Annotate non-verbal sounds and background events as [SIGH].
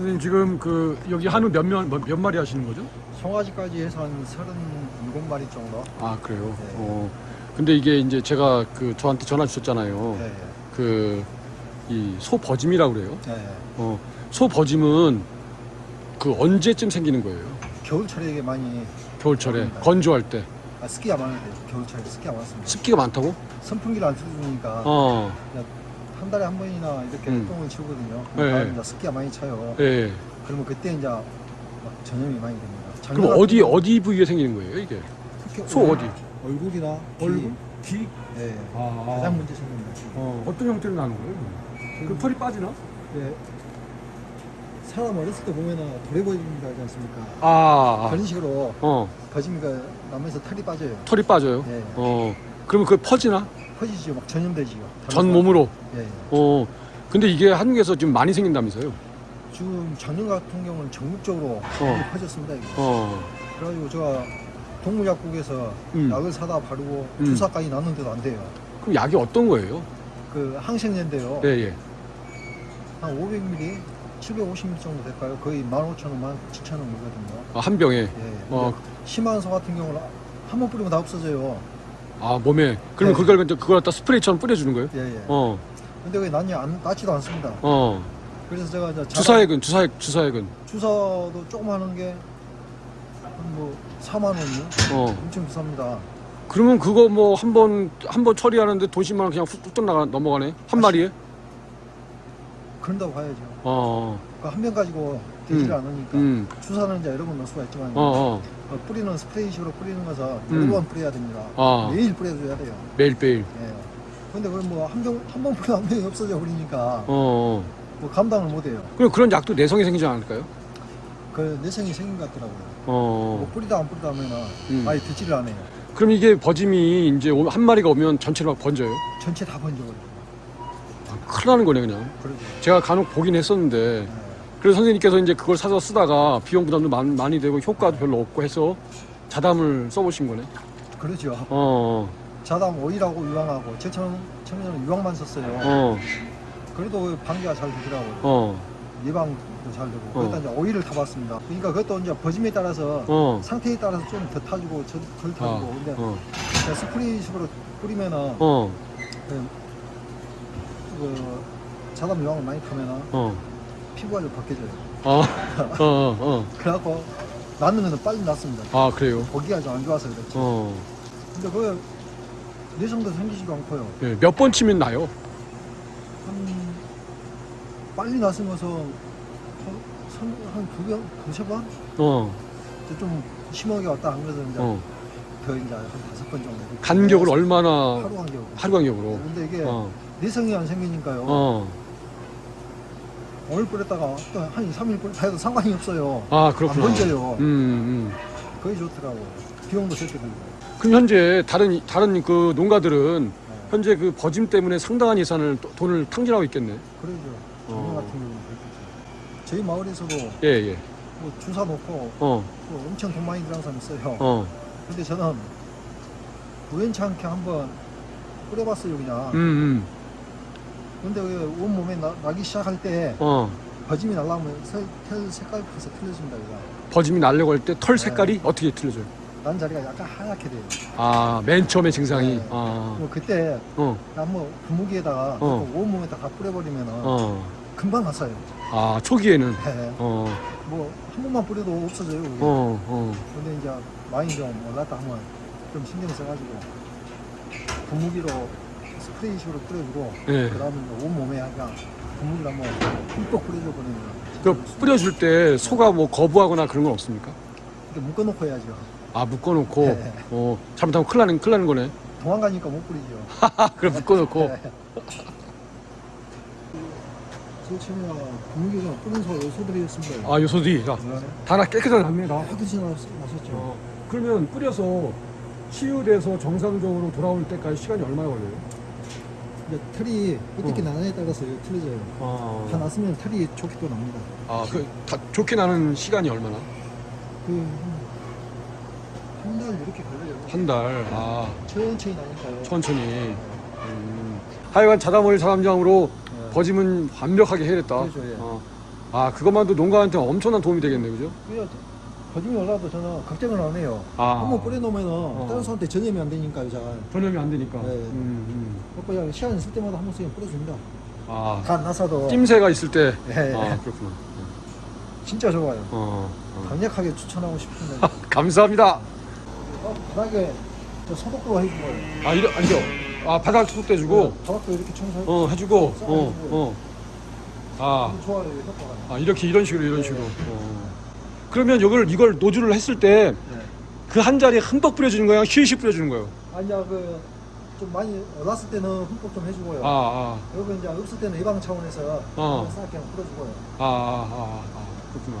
선생님 지금 그 여기 한우 몇, 몇, 몇 마리 하시는 거죠? 송아지까지 해서 한 37마리 정도. 아 그래요. 네. 어. 근데 이게 이제 제가 그 저한테 전화 주셨잖아요. 예, 예. 그이 소 버짐이라고 그래요. 예, 예. 어. 소 버짐은 그 언제쯤 생기는 거예요? 겨울철에 이게 많이 겨울철에 그렇습니다. 건조할 때 아, 습기가 때 겨울철에 습기가 많습니다. 습기가 많다고? 선풍기를 안 틀어주니까 어. 한 달에 한 번이나 이렇게 음. 똥을 치우거든요. 네. 이제 습기가 많이 차요. 예. 그러면 그때 이제 막 전염이 많이 됩니다. 그럼 어디 어디 부위에 생기는 거예요 이게? 특히 소 얼- 어디? 얼굴이나 귀, 얼굴? 귀? 예, 아. 가장 문제 생깁니다. 어. 어떤 형태로 나는 거예요? 그 털이 빠지나? 예. 사람 어렸을 때 보면은 도래버짐이라 하지 않습니까? 아. 그런 식으로 어. 버짐이가 나면서 털이 빠져요. 털이 빠져요. 예. 어. 그러면 그게 퍼지나? 퍼지죠, 막 전염되지요. 전 몸으로. 예. 예. 어. 근데 이게 한국에서 지금 많이 생긴다면서요? 지금 작년 같은 경우는 전국적으로 많이 퍼졌습니다. 이거. 어. 그래가지고 제가 동물약국에서 음. 약을 사다 바르고 음. 주사까지 났는데도 안 돼요. 그럼 약이 어떤 거예요? 그 항생제인데요. 예, 예. 한 500ml, 750ml 정도 될까요? 거의 15,000원, 17,000원 물거든요. 아, 한 병에. 예. 어. 심한 소 같은 경우는 한 번 뿌리면 다 없어져요. 아, 몸에. 그러면 네. 그걸 그걸 갖다 스프레이처럼 뿌려주는 거예요? 예, 예. 어. 근데 그게 낫지, 안, 낫지도 않습니다. 어. 그래서 제가 이제 주사액은 주사액 주사액은. 주사도 조금 하는 게, 한 뭐, 4만 원이요? 어. 엄청 비쌉니다. 그러면 그거 뭐 한 번 한 번 처리하는데 돈 10만 원 그냥 훅 나가 넘어가네. 한 마리에? 그런다고 봐야죠. 어. 그한병 가지고 되지를 음. 않으니까. 음. 주사는 이제 여러 번 넣을 수가 있지만, 어, 어. 어, 뿌리는 스프레이식으로 뿌리는 것은 음. 여러 번 뿌려야 됩니다. 아. 매일 뿌려줘야 돼요. 매일 매일. 예. 근데 그걸 뭐한 병, 한번 뿌리면 한 병이 없어져 버리니까 어. 어. 뭐 감당을 못 해요. 그럼 그런 약도 내성이 생기지 않을까요? 그 내성이 생긴 것 같더라고요. 어. 뭐 뿌리다 안 뿌리다 하면은 음. 아예 듣지를 않아요. 그럼 이게 버짐이 이제 오- 한 마리가 오면 전체로 막 번져요. 전체 다 번져버려요. 아, 큰일 나는 거네 그냥. 제가 간혹 보긴 했었는데 예. 그래서 선생님께서 이제 그걸 사서 쓰다가 비용 부담도 많, 많이 되고 효과도 별로 없고 해서 자담을 써보신 거네. 그러죠. 어. 자담 오일하고 유황하고 제 처음 처음에는 유황만 썼어요. 어. 그래도 방지가 잘 되더라고요. 어. 예방도 잘 되고. 어. 그러다 이제 오일을 타봤습니다. 그러니까 그것도 이제 버짐에 따라서 어. 상태에 따라서 좀 더 타주고 저- 덜 타주고. 아. 근데 어. 그냥 스프레이식으로 뿌리면은 어. 그, 그 자담 유황을 많이 타면은 어. 피부가 좀 벗겨져요. 어. [LAUGHS] 어. 어. 어. 그래갖고 낫는 거는 빨리 낫습니다. 아 그래요. 보기가 좀 안 좋아서 그렇지. 어. 근데 그 내성도 생기지도 않고요. 예, 몇 번 치면 나요? 한 빨리 나서면서 한두 번, 두세 번? 어. 좀 심하게 왔다 한 것은 이제 어. 더 이제 한 다섯 번 정도. 간격을 얼마나 하루 간격. 하루 간격으로. 근데 이게 어. 내성이 안 생기니까요. 어. 오늘 뿌렸다가 또한 2, 3일 뿌렸다 해도 상관이 없어요. 아안 그렇구나. 번져요. 음, 음. 그게 좋더라고요. 비용도 적게 들고. 그럼 현재 다른 다른 그 농가들은 네. 현재 그 버짐 때문에 상당한 예산을 또- 돈을 탕진하고 있겠네. 그러죠. 어. 같은 경우는 그렇겠죠. 저희 마을에서도 예, 예. 뭐 주사 놓고 어. 또 엄청 돈 많이 들어간 사람 있어요. 어. 근데 저는 우연치 않게 한번 뿌려봤어요 그냥. 음, 음. 근데 그 온몸에 나, 나기 시작할 때 어. 버짐이 날라오면 색, 털 색깔 벌써 틀려집니다 그냥. 버짐이 날려고 할 때털 네. 색깔이 어떻게 틀려져요? 난 자리가 약간 하얗게 돼요. 아, 맨 처음에 증상이. 네. 아. 뭐 그때 어. 한번 분무기에다가 어. 그 온몸에다 다 뿌려버리면 은 어. 금방 갔어요. 아, 초기에는 네. 어. 뭐한 번만 뿌려도 없어져요. 그게. 어, 어. 근데 이제 많이 좀 올랐다 하면 좀 신경 써가지고 분무기로 스프레이식으로 뿌려주고 예. 그 다음에 온 몸에 약간 분무기를 한번 흠뻑 뿌려줘 버리면 그 뿌려줄 때 소가 뭐 거부하거나 그런 건 없습니까? 묶어놓고 해야죠. 아, 묶어놓고. 네. 어. 잘못하면 큰일 나는, 큰일 나는 거네. 도망가니까 못 뿌리죠. [LAUGHS] 아, 그래, 묶어놓고. 네. 분무기가 뿌린 소 요소들이었습니다. 아, 요소들이. 자, 네. 다나 깨끗하게 납니다. 깨끗이 나- 나섰죠. 어, 그러면 뿌려서 치유돼서 정상적으로 돌아올 때까지 시간이 얼마나 걸려요? 이제 털이 어떻게 어. 나느냐에 따라서 틀려져요. 다 아, 났으면 털이 좋게 또 납니다. 아, 그, 다 좋게 나는 시간이 얼마나? 그, 한 달 이렇게 걸려요. 한 달. 아, 천천히 나니까요. 천천히. 음. 하여간 자담오일 사람장으로 네. 버짐은 완벽하게 해냈다. 그렇죠, 예. 어. 아 그것만도 농가한테 엄청난 도움이 되겠네요, 그죠? 거중이 올라도 저는 걱정을 안 해요. 아. 한번 뿌려놓으면은 다른 사람한테 전염이 안 되니까요, 잘. 전염이 안 되니까. 네. 음, 음. 그냥 시간 있을 때마다 한 번씩 뿌려줍니다. 아 간 나사도 찜새가 있을 때. 네. 아 그렇구나. 진짜 좋아요. 어, 어. 강력하게 추천하고 싶은데 [LAUGHS] 감사합니다. 어, 바닥에 저 소독도 해주고요. 아 이러 아니요. 아 바닥 소독해주고. 바닥도 이렇게 청소해. 어 해주고. 어 어. 아. 좋아요, 효과가. 아 이렇게 이런 식으로 이런 식으로. 어. 그러면 이걸 이걸 노즐을 했을 때그 네. 한 자리에 흠뻑 뿌려주는 거야, 쉬쉬 뿌려주는 거예요. 아니야 그 좀 많이 올랐을 때는 흠뻑 좀 해주고요. 아, 아, 여기 이제 없을 때는 예방 차원에서 어. 싹 그냥 뿌려주고요. 아, 아, 아, 아, 그렇구나.